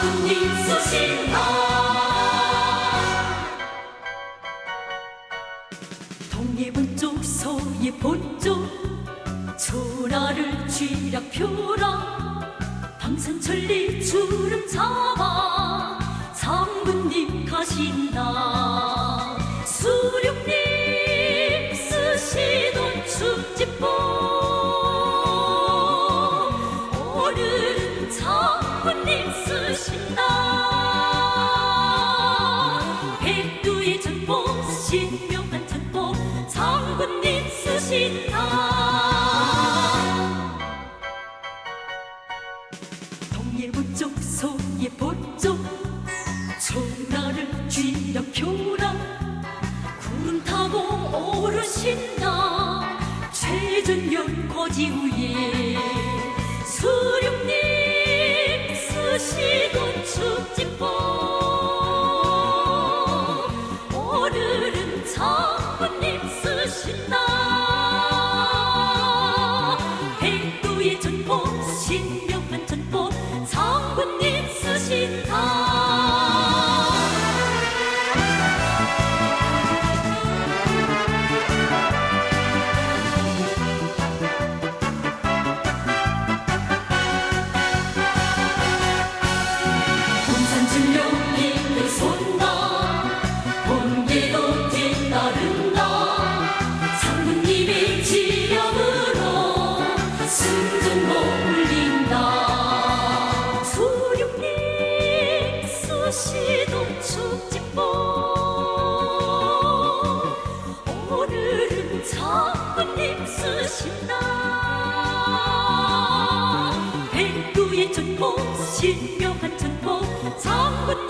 성님 수신하 동예문 쪽 서예 본쪽 초라를 쥐락 표라. 방산천리 주름 잡아. 성군님 가신다. 쓰신다. 백두의 전보 신명한 전보 장군님 쓰신다. 동예보쪽 소예보쪽 초라를 쥐락펴라. 구름 타고 오르신다. 최전면 거지 위에 신명한 전보 장군님 쓰신 다 쓰신다. 백두의 전포 신명한 전포 성군